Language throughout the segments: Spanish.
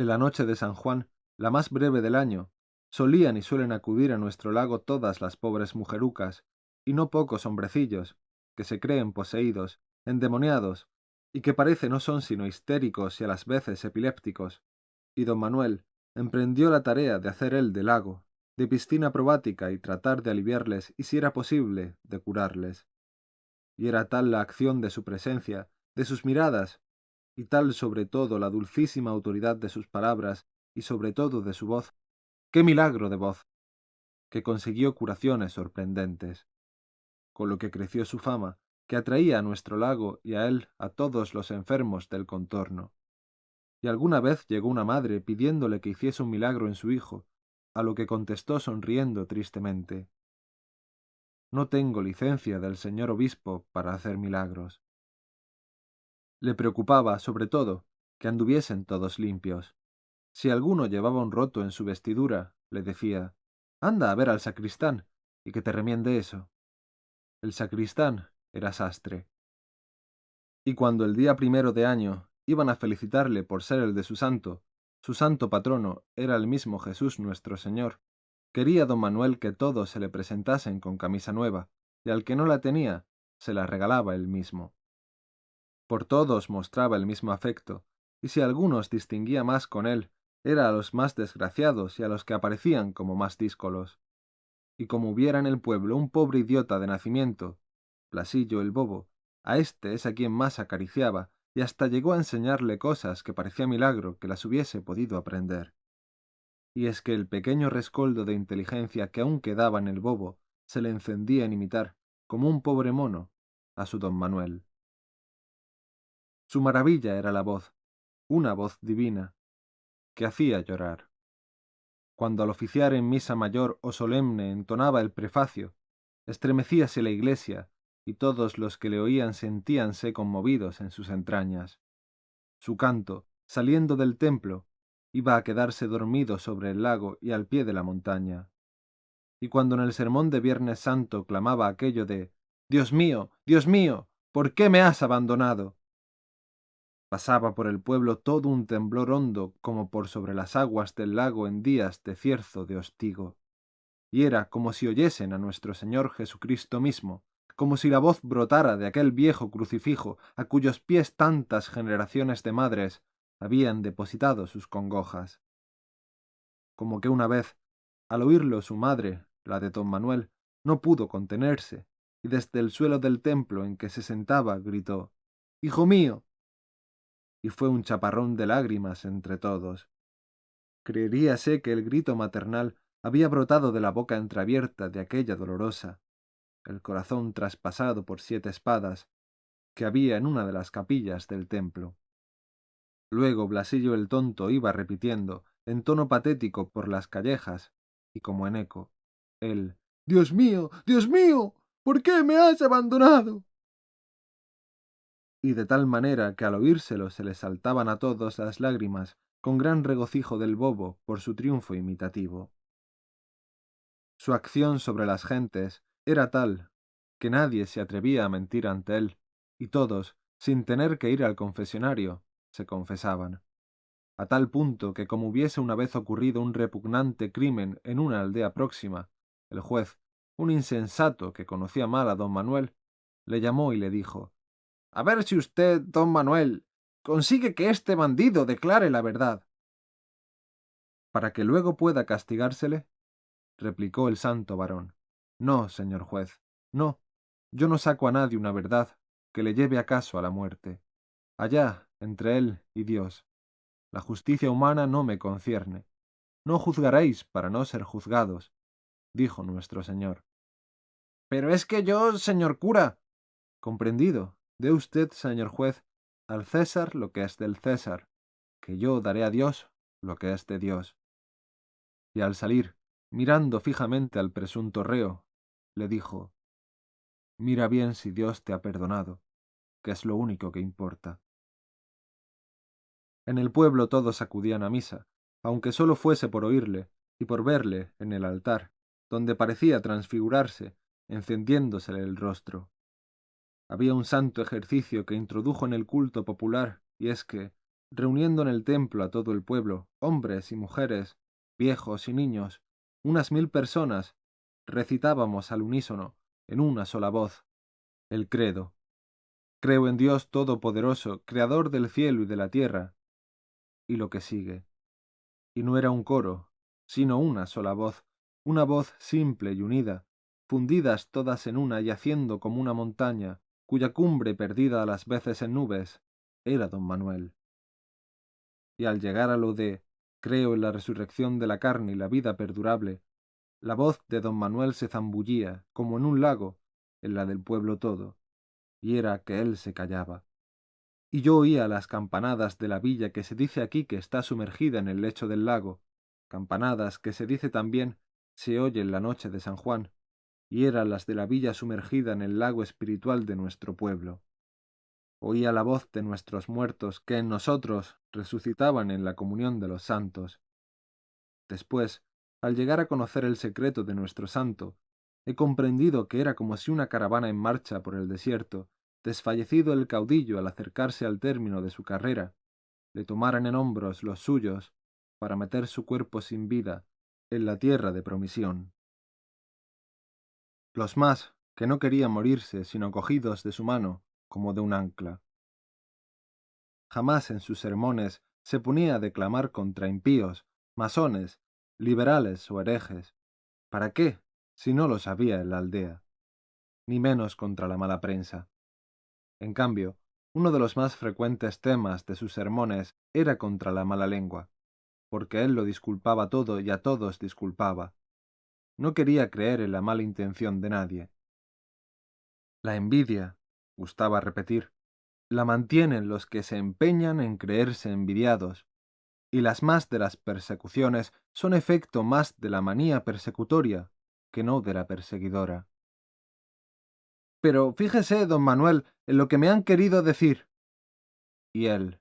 En la noche de San Juan, la más breve del año, solían y suelen acudir a nuestro lago todas las pobres mujerucas, y no pocos hombrecillos, que se creen poseídos, endemoniados, y que parece no son sino histéricos y a las veces epilépticos, y don Manuel emprendió la tarea de hacer él de lago, de piscina probática y tratar de aliviarles y si era posible, de curarles. Y era tal la acción de su presencia, de sus miradas, y tal sobre todo la dulcísima autoridad de sus palabras y sobre todo de su voz, qué milagro de voz, que consiguió curaciones sorprendentes, con lo que creció su fama, que atraía a nuestro lago y a él a todos los enfermos del contorno. Y alguna vez llegó una madre pidiéndole que hiciese un milagro en su hijo, a lo que contestó sonriendo tristemente. No tengo licencia del señor obispo para hacer milagros. Le preocupaba, sobre todo, que anduviesen todos limpios. Si alguno llevaba un roto en su vestidura, le decía, anda a ver al sacristán y que te remiende eso. El sacristán era sastre. Y cuando el día primero de año iban a felicitarle por ser el de su santo, su santo patrono era el mismo Jesús nuestro Señor, quería don Manuel que todos se le presentasen con camisa nueva, y al que no la tenía, se la regalaba él mismo. Por todos mostraba el mismo afecto, y si algunos distinguía más con él, era a los más desgraciados y a los que aparecían como más díscolos. Y como hubiera en el pueblo un pobre idiota de nacimiento, Plasillo el bobo, a éste es a quien más acariciaba, y hasta llegó a enseñarle cosas que parecía milagro que las hubiese podido aprender. Y es que el pequeño rescoldo de inteligencia que aún quedaba en el bobo se le encendía en imitar, como un pobre mono, a su don Manuel. Su maravilla era la voz, una voz divina, que hacía llorar. Cuando al oficiar en misa mayor o solemne entonaba el prefacio, estremecíase la iglesia y todos los que le oían sentíanse conmovidos en sus entrañas. Su canto, saliendo del templo, iba a quedarse dormido sobre el lago y al pie de la montaña. Y cuando en el sermón de Viernes Santo clamaba aquello de Dios mío, Dios mío, ¿por qué me has abandonado? Pasaba por el pueblo todo un temblor hondo como por sobre las aguas del lago en días de cierzo de hostigo. Y era como si oyesen a nuestro Señor Jesucristo mismo, como si la voz brotara de aquel viejo crucifijo a cuyos pies tantas generaciones de madres habían depositado sus congojas. Como que una vez, al oírlo su madre, la de don Manuel, no pudo contenerse, y desde el suelo del templo en que se sentaba gritó Hijo mío, y fue un chaparrón de lágrimas entre todos. Creeríase que el grito maternal había brotado de la boca entreabierta de aquella dolorosa, el corazón traspasado por siete espadas, que había en una de las capillas del templo. Luego Blasillo el tonto iba repitiendo, en tono patético por las callejas, y como en eco, el Dios mío, Dios mío, ¿por qué me has abandonado? Y de tal manera que al oírselo se le saltaban a todos las lágrimas con gran regocijo del bobo por su triunfo imitativo. Su acción sobre las gentes era tal que nadie se atrevía a mentir ante él, y todos, sin tener que ir al confesionario, se confesaban, a tal punto que como hubiese una vez ocurrido un repugnante crimen en una aldea próxima, el juez, un insensato que conocía mal a don Manuel, le llamó y le dijo a ver si usted, don Manuel, consigue que este bandido declare la verdad. Para que luego pueda castigársele, replicó el santo varón. No, señor juez, no, yo no saco a nadie una verdad que le lleve acaso a la muerte. Allá, entre él y Dios. La justicia humana no me concierne. No juzgaréis para no ser juzgados, dijo nuestro Señor. Pero es que yo, señor cura. Comprendido, Dé usted, señor juez, al César lo que es del César, que yo daré a Dios lo que es de Dios. Y al salir, mirando fijamente al presunto reo, le dijo, Mira bien si Dios te ha perdonado, que es lo único que importa. En el pueblo todos acudían a misa, aunque sólo fuese por oírle y por verle en el altar, donde parecía transfigurarse, encendiéndosele el rostro. Había un santo ejercicio que introdujo en el culto popular, y es que, reuniendo en el templo a todo el pueblo, hombres y mujeres, viejos y niños, unas mil personas, recitábamos al unísono, en una sola voz, el credo. Creo en Dios Todopoderoso, Creador del cielo y de la tierra. Y lo que sigue. Y no era un coro, sino una sola voz, una voz simple y unida, fundidas todas en una y haciendo como una montaña, cuya cumbre perdida a las veces en nubes, era don Manuel. Y al llegar a lo de creo en la resurrección de la carne y la vida perdurable, la voz de don Manuel se zambullía, como en un lago, en la del pueblo todo, y era que él se callaba. Y yo oía las campanadas de la villa que se dice aquí que está sumergida en el lecho del lago, campanadas que se dice también se oye en la noche de San Juan, y eran las de la villa sumergida en el lago espiritual de nuestro pueblo. Oía la voz de nuestros muertos que en nosotros resucitaban en la comunión de los santos. Después, al llegar a conocer el secreto de nuestro santo, he comprendido que era como si una caravana en marcha por el desierto, desfallecido el caudillo al acercarse al término de su carrera, le tomaran en hombros los suyos para meter su cuerpo sin vida en la tierra de promisión. Los más, que no querían morirse sino cogidos de su mano, como de un ancla. Jamás en sus sermones se ponía a declamar contra impíos, masones, liberales o herejes. ¿Para qué, si no lo sabía en la aldea? Ni menos contra la mala prensa. En cambio, uno de los más frecuentes temas de sus sermones era contra la mala lengua, porque él lo disculpaba todo y a todos disculpaba, no quería creer en la mala intención de nadie. La envidia, gustaba repetir, la mantienen los que se empeñan en creerse envidiados, y las más de las persecuciones son efecto más de la manía persecutoria que no de la perseguidora. Pero fíjese, don Manuel, en lo que me han querido decir. Y él.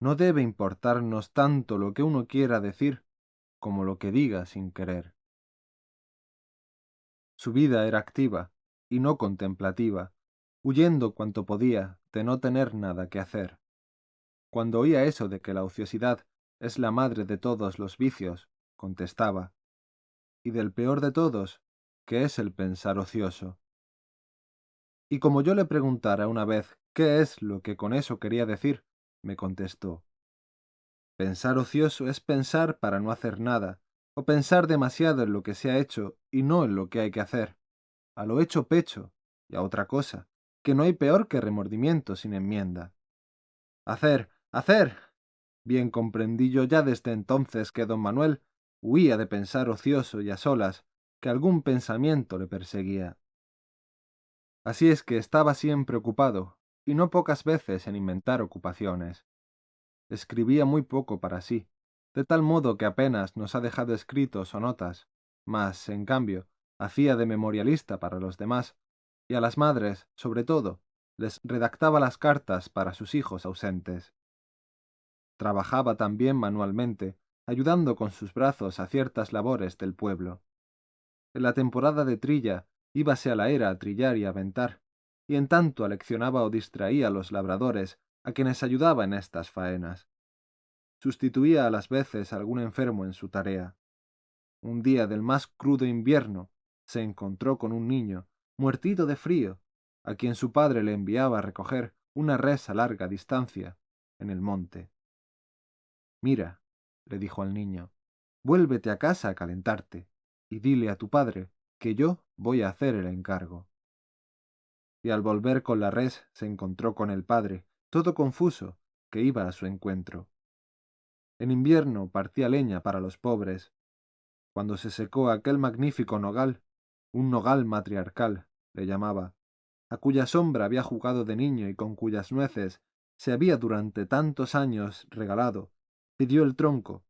No debe importarnos tanto lo que uno quiera decir como lo que diga sin querer. Su vida era activa y no contemplativa, huyendo cuanto podía de no tener nada que hacer. Cuando oía eso de que la ociosidad es la madre de todos los vicios, contestaba, y del peor de todos, que es el pensar ocioso. Y como yo le preguntara una vez qué es lo que con eso quería decir, me contestó, Pensar ocioso es pensar para no hacer nada, o pensar demasiado en lo que se ha hecho y no en lo que hay que hacer, a lo hecho pecho y a otra cosa, que no hay peor que remordimiento sin enmienda. Hacer, hacer. Bien comprendí yo ya desde entonces que don Manuel huía de pensar ocioso y a solas, que algún pensamiento le perseguía. Así es que estaba siempre ocupado, y no pocas veces en inventar ocupaciones. Escribía muy poco para sí, de tal modo que apenas nos ha dejado escritos o notas, mas, en cambio, hacía de memorialista para los demás, y a las madres, sobre todo, les redactaba las cartas para sus hijos ausentes. Trabajaba también manualmente, ayudando con sus brazos a ciertas labores del pueblo. En la temporada de trilla íbase a la era a trillar y aventar, y en tanto aleccionaba o distraía a los labradores a quienes ayudaba en estas faenas sustituía a las veces a algún enfermo en su tarea. Un día del más crudo invierno se encontró con un niño, muertito de frío, a quien su padre le enviaba a recoger una res a larga distancia, en el monte. Mira, le dijo al niño, vuélvete a casa a calentarte, y dile a tu padre que yo voy a hacer el encargo. Y al volver con la res se encontró con el padre, todo confuso, que iba a su encuentro. En invierno partía leña para los pobres. Cuando se secó aquel magnífico nogal, un nogal matriarcal, le llamaba, a cuya sombra había jugado de niño y con cuyas nueces se había durante tantos años regalado, pidió el tronco,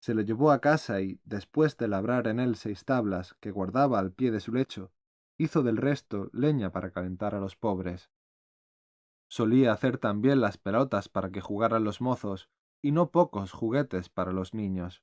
se le llevó a casa y, después de labrar en él seis tablas que guardaba al pie de su lecho, hizo del resto leña para calentar a los pobres. Solía hacer también las pelotas para que jugaran los mozos y no pocos juguetes para los niños.